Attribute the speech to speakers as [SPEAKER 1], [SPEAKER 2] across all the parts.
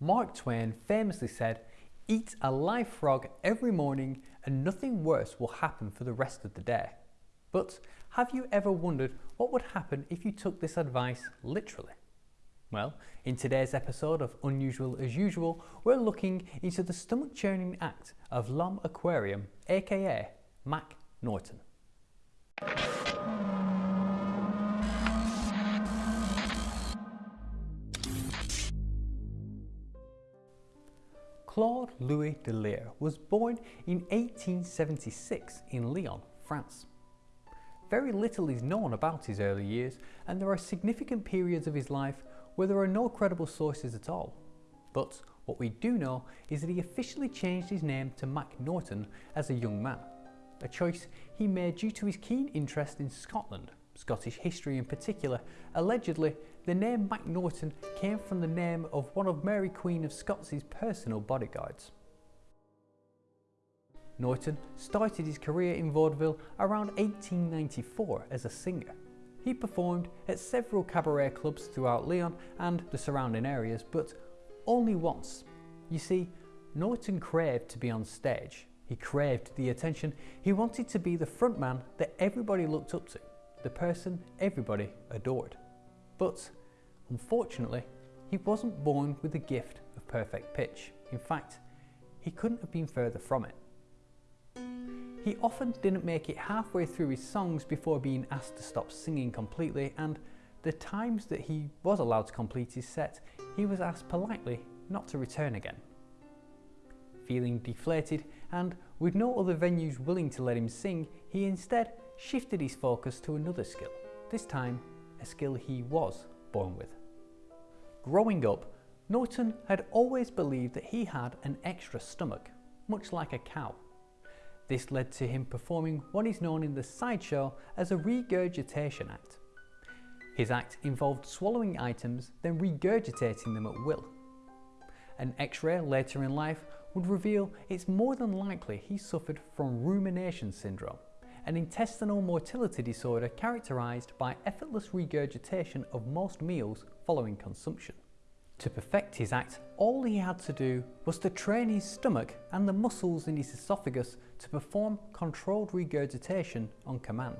[SPEAKER 1] Mark Twain famously said, Eat a live frog every morning and nothing worse will happen for the rest of the day. But have you ever wondered what would happen if you took this advice literally? Well, in today's episode of Unusual as Usual, we're looking into the stomach churning act of L'Homme Aquarium, aka Mac Norton. Claude Louis Delisle was born in 1876 in Lyon, France. Very little is known about his early years and there are significant periods of his life where there are no credible sources at all. But what we do know is that he officially changed his name to Mac Norton as a young man, a choice he made due to his keen interest in Scotland, Scottish history in particular. Allegedly, the name Mac Norton came from the name of one of Mary Queen of Scots' personal bodyguards. Norton started his career in vaudeville around 1894 as a singer. He performed at several cabaret clubs throughout Lyon and the surrounding areas, but only once. You see, Norton craved to be on stage. He craved the attention. He wanted to be the frontman that everybody looked up to, the person everybody adored. But unfortunately, he wasn't born with the gift of perfect pitch. In fact, he couldn't have been further from it. He often didn't make it halfway through his songs before being asked to stop singing completely and the times that he was allowed to complete his set, he was asked politely not to return again. Feeling deflated and with no other venues willing to let him sing, he instead shifted his focus to another skill, this time a skill he was born with. Growing up, Norton had always believed that he had an extra stomach, much like a cow. This led to him performing what is known in the sideshow as a regurgitation act. His act involved swallowing items, then regurgitating them at will. An x-ray later in life would reveal it's more than likely he suffered from rumination syndrome, an intestinal motility disorder characterized by effortless regurgitation of most meals following consumption. To perfect his act, all he had to do was to train his stomach and the muscles in his esophagus to perform controlled regurgitation on command.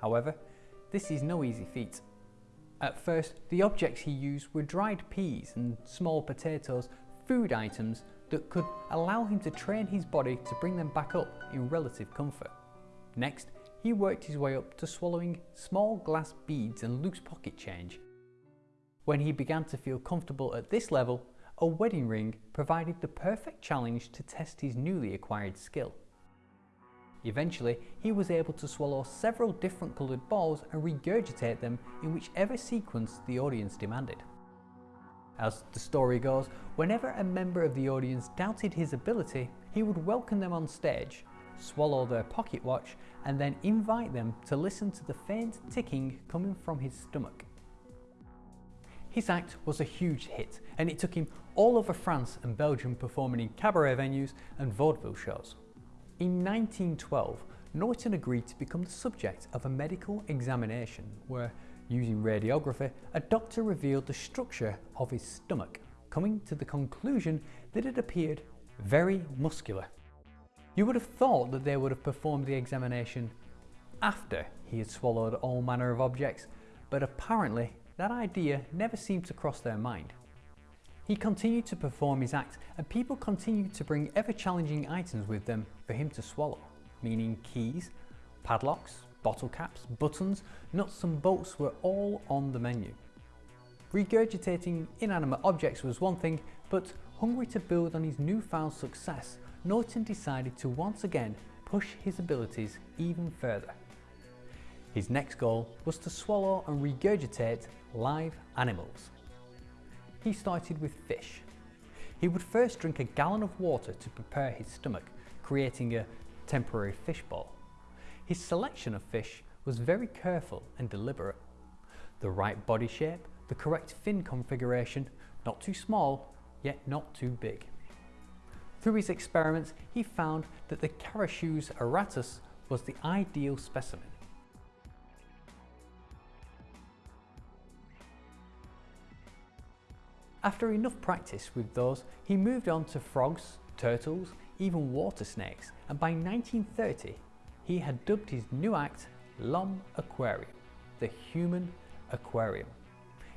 [SPEAKER 1] However, this is no easy feat. At first, the objects he used were dried peas and small potatoes, food items that could allow him to train his body to bring them back up in relative comfort. Next, he worked his way up to swallowing small glass beads and loose pocket change. When he began to feel comfortable at this level, a wedding ring provided the perfect challenge to test his newly acquired skill. Eventually, he was able to swallow several different coloured balls and regurgitate them in whichever sequence the audience demanded. As the story goes, whenever a member of the audience doubted his ability, he would welcome them on stage, swallow their pocket watch, and then invite them to listen to the faint ticking coming from his stomach. His act was a huge hit, and it took him all over France and Belgium performing in cabaret venues and vaudeville shows. In 1912, Norton agreed to become the subject of a medical examination where, using radiography, a doctor revealed the structure of his stomach, coming to the conclusion that it appeared very muscular. You would have thought that they would have performed the examination after he had swallowed all manner of objects, but apparently that idea never seemed to cross their mind. He continued to perform his act and people continued to bring ever challenging items with them for him to swallow, meaning keys, padlocks, bottle caps, buttons, nuts and bolts were all on the menu. Regurgitating inanimate objects was one thing, but hungry to build on his newfound success, Norton decided to once again push his abilities even further. His next goal was to swallow and regurgitate live animals he started with fish. He would first drink a gallon of water to prepare his stomach, creating a temporary fish bowl. His selection of fish was very careful and deliberate. The right body shape, the correct fin configuration, not too small, yet not too big. Through his experiments, he found that the Carassius auratus was the ideal specimen. After enough practice with those, he moved on to frogs, turtles, even water snakes, and by 1930, he had dubbed his new act L'Homme Aquarium, the Human Aquarium.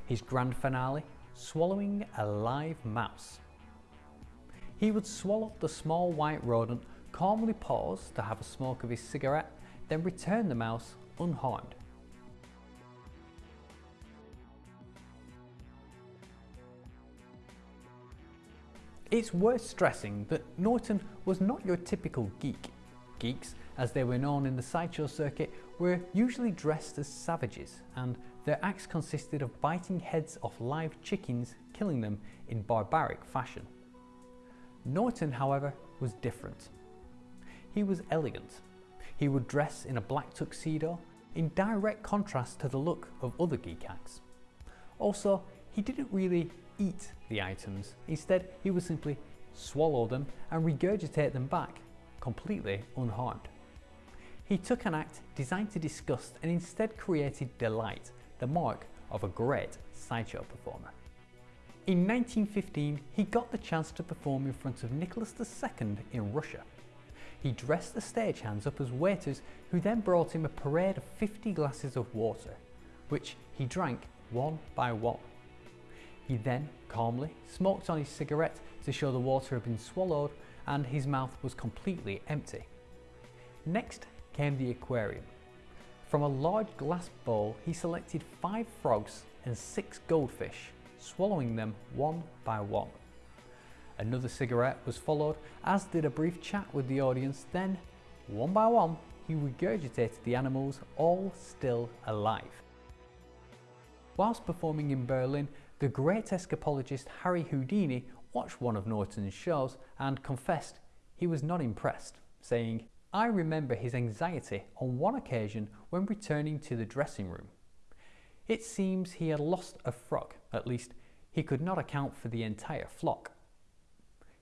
[SPEAKER 1] His grand finale, swallowing a live mouse. He would swallow the small white rodent, calmly pause to have a smoke of his cigarette, then return the mouse unharmed. It's worth stressing that Norton was not your typical geek. Geeks, as they were known in the sideshow circuit, were usually dressed as savages and their acts consisted of biting heads off live chickens, killing them in barbaric fashion. Norton, however, was different. He was elegant. He would dress in a black tuxedo, in direct contrast to the look of other geek acts. Also, he didn't really eat the items. Instead, he would simply swallow them and regurgitate them back, completely unharmed. He took an act designed to disgust and instead created delight, the mark of a great sideshow performer. In 1915, he got the chance to perform in front of Nicholas II in Russia. He dressed the stagehands up as waiters who then brought him a parade of 50 glasses of water, which he drank one by one. He then calmly smoked on his cigarette to show the water had been swallowed and his mouth was completely empty. Next came the aquarium. From a large glass bowl he selected five frogs and six goldfish, swallowing them one by one. Another cigarette was followed, as did a brief chat with the audience, then, one by one, he regurgitated the animals, all still alive. Whilst performing in Berlin, the great escapologist Harry Houdini watched one of Norton's shows and confessed he was not impressed, saying, I remember his anxiety on one occasion when returning to the dressing room. It seems he had lost a frog, at least he could not account for the entire flock.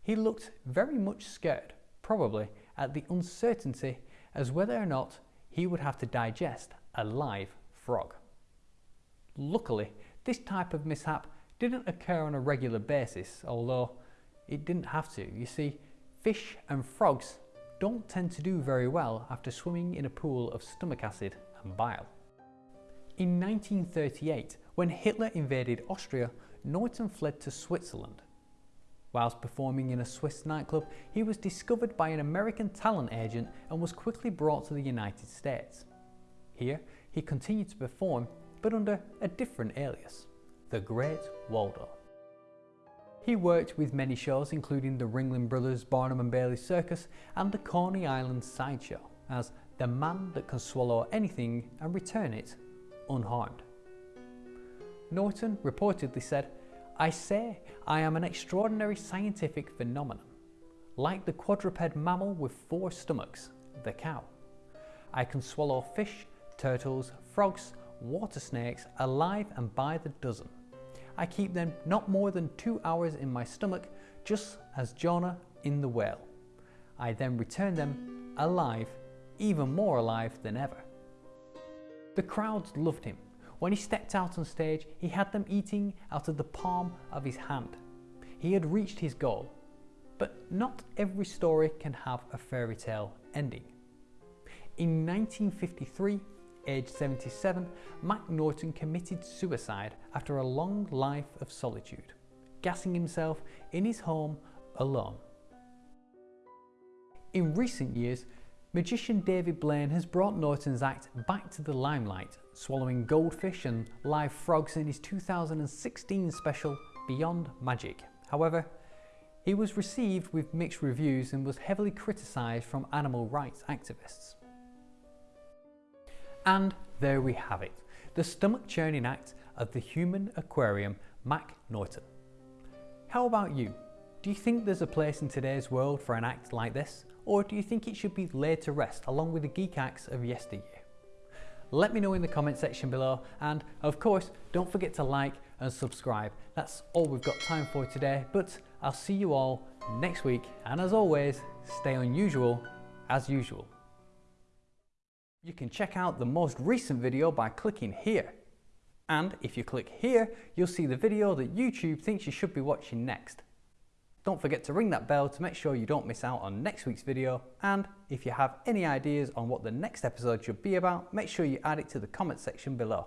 [SPEAKER 1] He looked very much scared, probably at the uncertainty as whether or not he would have to digest a live frog. Luckily, this type of mishap didn't occur on a regular basis, although it didn't have to. You see, fish and frogs don't tend to do very well after swimming in a pool of stomach acid and bile. In 1938, when Hitler invaded Austria, Norton fled to Switzerland. Whilst performing in a Swiss nightclub, he was discovered by an American talent agent and was quickly brought to the United States. Here, he continued to perform but under a different alias, the Great Waldo. He worked with many shows including the Ringling Brothers Barnum and Bailey Circus and the Coney Island Sideshow as the man that can swallow anything and return it unharmed. Norton reportedly said, I say I am an extraordinary scientific phenomenon, like the quadruped mammal with four stomachs, the cow. I can swallow fish, turtles, frogs, water snakes alive and by the dozen. I keep them not more than two hours in my stomach, just as Jonah in the whale. I then return them alive, even more alive than ever. The crowds loved him. When he stepped out on stage, he had them eating out of the palm of his hand. He had reached his goal. But not every story can have a fairy tale ending. In 1953, aged 77, Mac Norton committed suicide after a long life of solitude, gassing himself in his home alone. In recent years, magician David Blaine has brought Norton's act back to the limelight, swallowing goldfish and live frogs in his 2016 special Beyond Magic. However, he was received with mixed reviews and was heavily criticised from animal rights activists. And there we have it, the stomach churning act of the human aquarium Mac Norton. How about you? Do you think there's a place in today's world for an act like this? Or do you think it should be laid to rest along with the geek acts of yesteryear? Let me know in the comment section below and of course don't forget to like and subscribe. That's all we've got time for today but I'll see you all next week and as always stay unusual as usual. You can check out the most recent video by clicking here. And if you click here, you'll see the video that YouTube thinks you should be watching next. Don't forget to ring that bell to make sure you don't miss out on next week's video. And if you have any ideas on what the next episode should be about, make sure you add it to the comment section below.